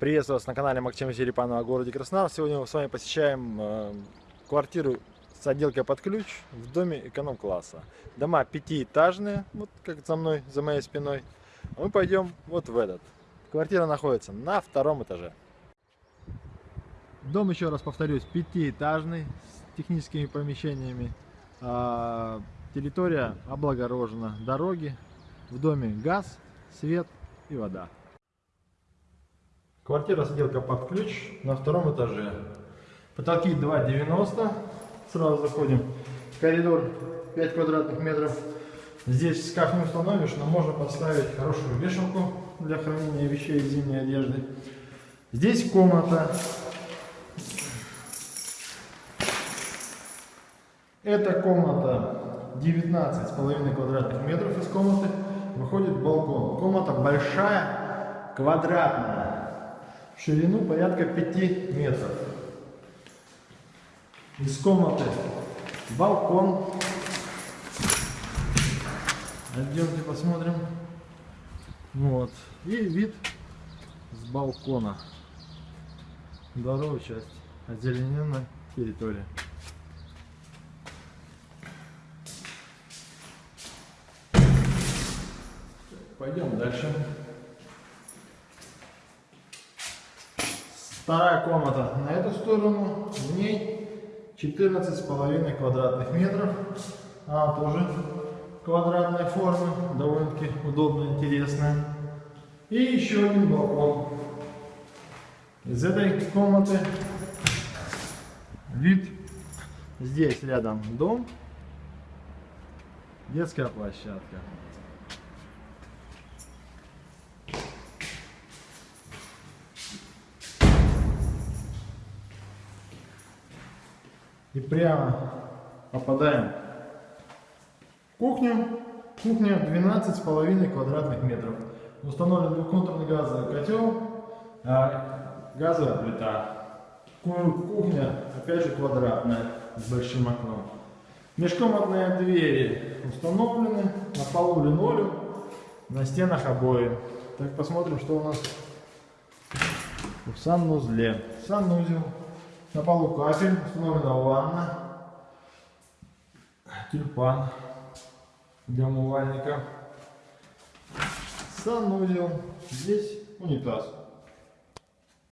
Приветствую вас на канале Максима Серепанова о городе Краснодар. Сегодня мы с вами посещаем э, квартиру с отделкой под ключ в доме эконом-класса. Дома пятиэтажные, вот как за мной, за моей спиной. А мы пойдем вот в этот. Квартира находится на втором этаже. Дом, еще раз повторюсь, пятиэтажный, с техническими помещениями. А, территория облагорожена, дороги, в доме газ, свет и вода. Квартира с отделкой под ключ на втором этаже. Потолки 2,90. Сразу заходим. Коридор 5 квадратных метров. Здесь шкаф не установишь, но можно поставить хорошую вешалку для хранения вещей и зимней одежды. Здесь комната. Эта комната 19,5 квадратных метров из комнаты. Выходит балкон. Комната большая, квадратная ширину порядка 5 метров. Из комнаты балкон. Идемте посмотрим. Вот. И вид с балкона. Здоровая часть озелененной территории. Пойдем дальше. Вторая комната на эту сторону, в ней 14,5 квадратных метров. Она тоже квадратной формы, довольно-таки удобно, интересная. И еще один балкон. Из этой комнаты вид здесь рядом дом, детская площадка. И прямо попадаем в кухню. Кухня 12,5 квадратных метров. Установлен двухконтурный газовый котел, а газовая плита. Кухня, опять же, квадратная, с большим окном. Межкомнатные двери установлены, на полу линолеум, на стенах обои. Так, посмотрим, что у нас в санузле. Санузел на полу кафель, установлена ванна, тюльпан для умывальника, санузел, здесь унитаз.